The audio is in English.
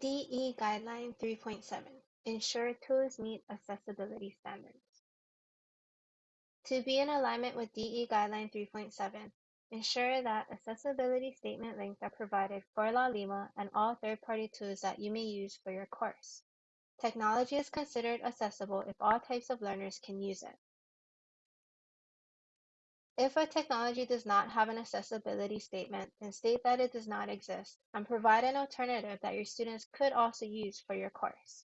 DE Guideline 3.7 Ensure tools meet accessibility standards. To be in alignment with DE Guideline 3.7, ensure that accessibility statement links are provided for LaLima and all third-party tools that you may use for your course. Technology is considered accessible if all types of learners can use it. If a technology does not have an accessibility statement, then state that it does not exist and provide an alternative that your students could also use for your course.